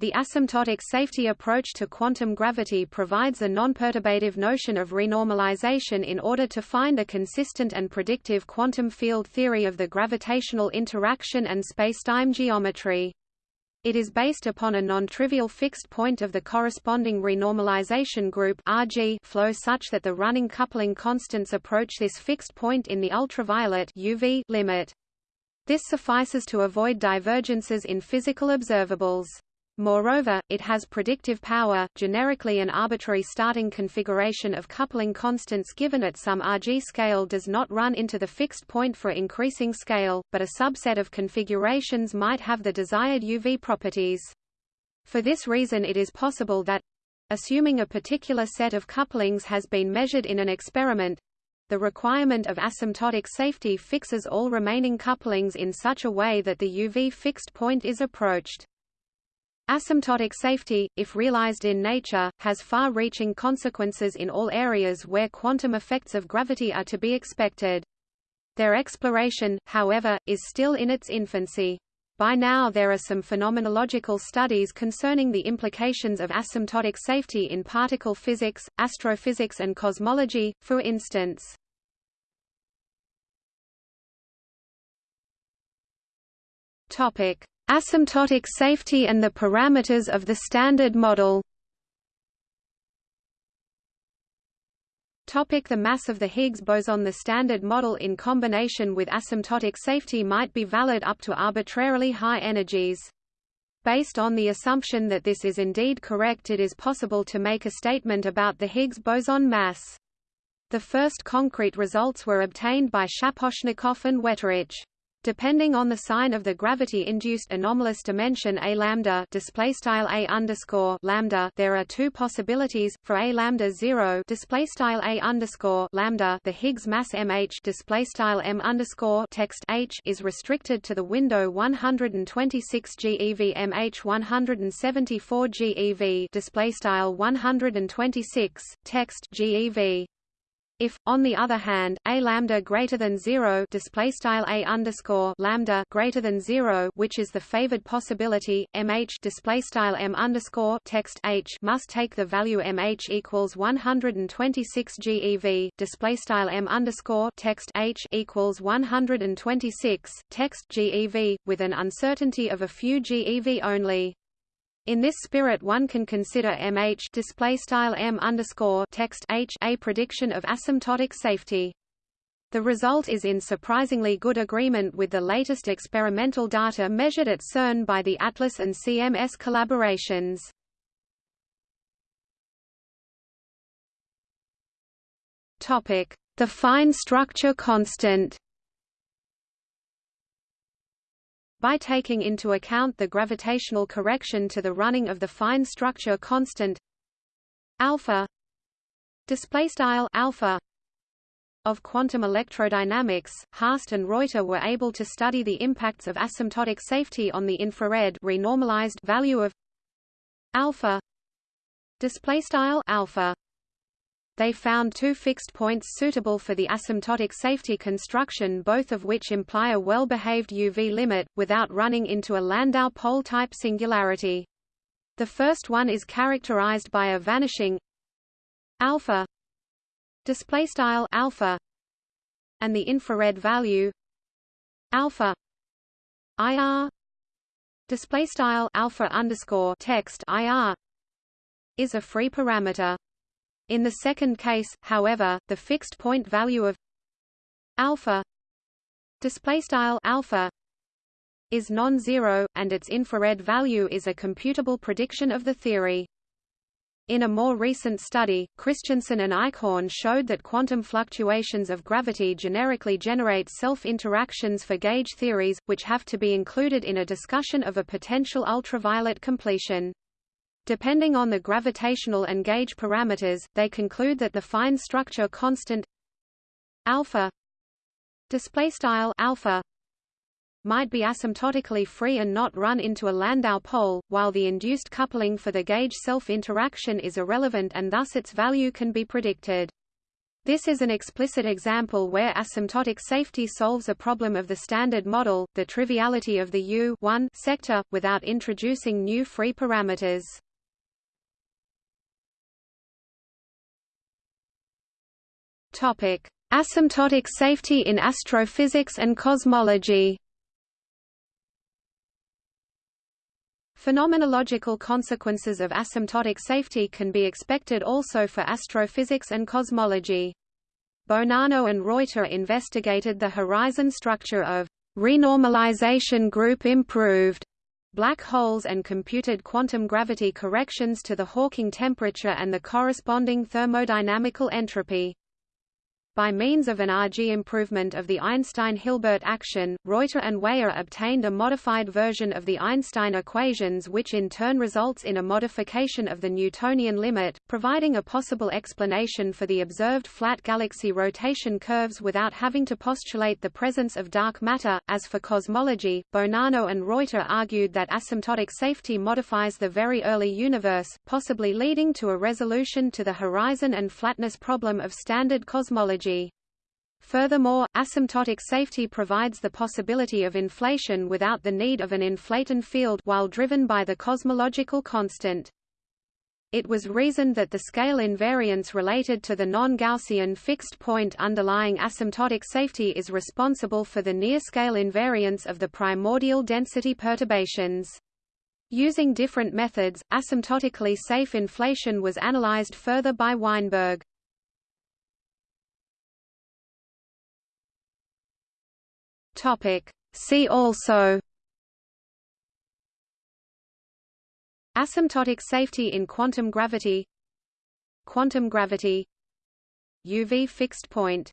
The asymptotic safety approach to quantum gravity provides a non-perturbative notion of renormalization in order to find a consistent and predictive quantum field theory of the gravitational interaction and spacetime geometry. It is based upon a non-trivial fixed point of the corresponding renormalization group RG flow such that the running coupling constants approach this fixed point in the ultraviolet UV limit. This suffices to avoid divergences in physical observables. Moreover, it has predictive power, generically an arbitrary starting configuration of coupling constants given at some Rg scale does not run into the fixed point for increasing scale, but a subset of configurations might have the desired UV properties. For this reason it is possible that assuming a particular set of couplings has been measured in an experiment, the requirement of asymptotic safety fixes all remaining couplings in such a way that the UV fixed point is approached. Asymptotic safety, if realized in nature, has far-reaching consequences in all areas where quantum effects of gravity are to be expected. Their exploration, however, is still in its infancy. By now there are some phenomenological studies concerning the implications of asymptotic safety in particle physics, astrophysics and cosmology, for instance. Topic: Asymptotic safety and the parameters of the Standard Model Topic the mass of the Higgs boson The Standard Model in combination with asymptotic safety might be valid up to arbitrarily high energies. Based on the assumption that this is indeed correct it is possible to make a statement about the Higgs boson mass. The first concrete results were obtained by Shaposhnikov and Wetterich. Depending on the sign of the gravity-induced anomalous dimension a lambda display style a underscore lambda, there are two possibilities for a lambda zero display style a underscore lambda. The Higgs mass mh display style m underscore text h is restricted to the window 126 GeV mh 174 GeV display style 126 text GeV. If, on the other hand, a lambda greater than zero display style a underscore lambda greater than zero, which is the favored possibility, mh display style m underscore text h must take the value mh equals 126 GeV display style m underscore text h equals 126 text GeV with an uncertainty of a few GeV only. In this spirit one can consider MH display M text H a prediction of asymptotic safety. The result is in surprisingly good agreement with the latest experimental data measured at CERN by the ATLAS and CMS collaborations. The fine structure constant. By taking into account the gravitational correction to the running of the fine structure constant alpha display style alpha of quantum electrodynamics, Harst and Reuter were able to study the impacts of asymptotic safety on the infrared renormalized value of alpha display style alpha they found two fixed points suitable for the asymptotic safety construction both of which imply a well-behaved UV limit, without running into a Landau pole-type singularity. The first one is characterized by a vanishing alpha displaystyle alpha and the infrared value alpha IR displaystyle alpha underscore text IR is a free parameter in the second case, however, the fixed point value of alpha displaystyle alpha is non-zero, and its infrared value is a computable prediction of the theory. In a more recent study, Christiansen and Eichhorn showed that quantum fluctuations of gravity generically generate self-interactions for gauge theories, which have to be included in a discussion of a potential ultraviolet completion. Depending on the gravitational and gauge parameters, they conclude that the fine structure constant alpha displaystyle alpha might be asymptotically free and not run into a Landau pole, while the induced coupling for the gauge self-interaction is irrelevant and thus its value can be predicted. This is an explicit example where asymptotic safety solves a problem of the standard model, the triviality of the U sector, without introducing new free parameters. Topic: Asymptotic safety in astrophysics and cosmology. Phenomenological consequences of asymptotic safety can be expected also for astrophysics and cosmology. Bonanno and Reuter investigated the horizon structure of renormalization group improved black holes and computed quantum gravity corrections to the Hawking temperature and the corresponding thermodynamical entropy. By means of an RG improvement of the Einstein-Hilbert action, Reuter and Weyer obtained a modified version of the Einstein equations which in turn results in a modification of the Newtonian limit, providing a possible explanation for the observed flat galaxy rotation curves without having to postulate the presence of dark matter. As for cosmology, Bonanno and Reuter argued that asymptotic safety modifies the very early universe, possibly leading to a resolution to the horizon and flatness problem of standard cosmology energy. Furthermore, asymptotic safety provides the possibility of inflation without the need of an inflaton field while driven by the cosmological constant. It was reasoned that the scale invariance related to the non-Gaussian fixed point underlying asymptotic safety is responsible for the near-scale invariance of the primordial density perturbations. Using different methods, asymptotically safe inflation was analyzed further by Weinberg. Topic. See also Asymptotic safety in quantum gravity Quantum gravity UV fixed point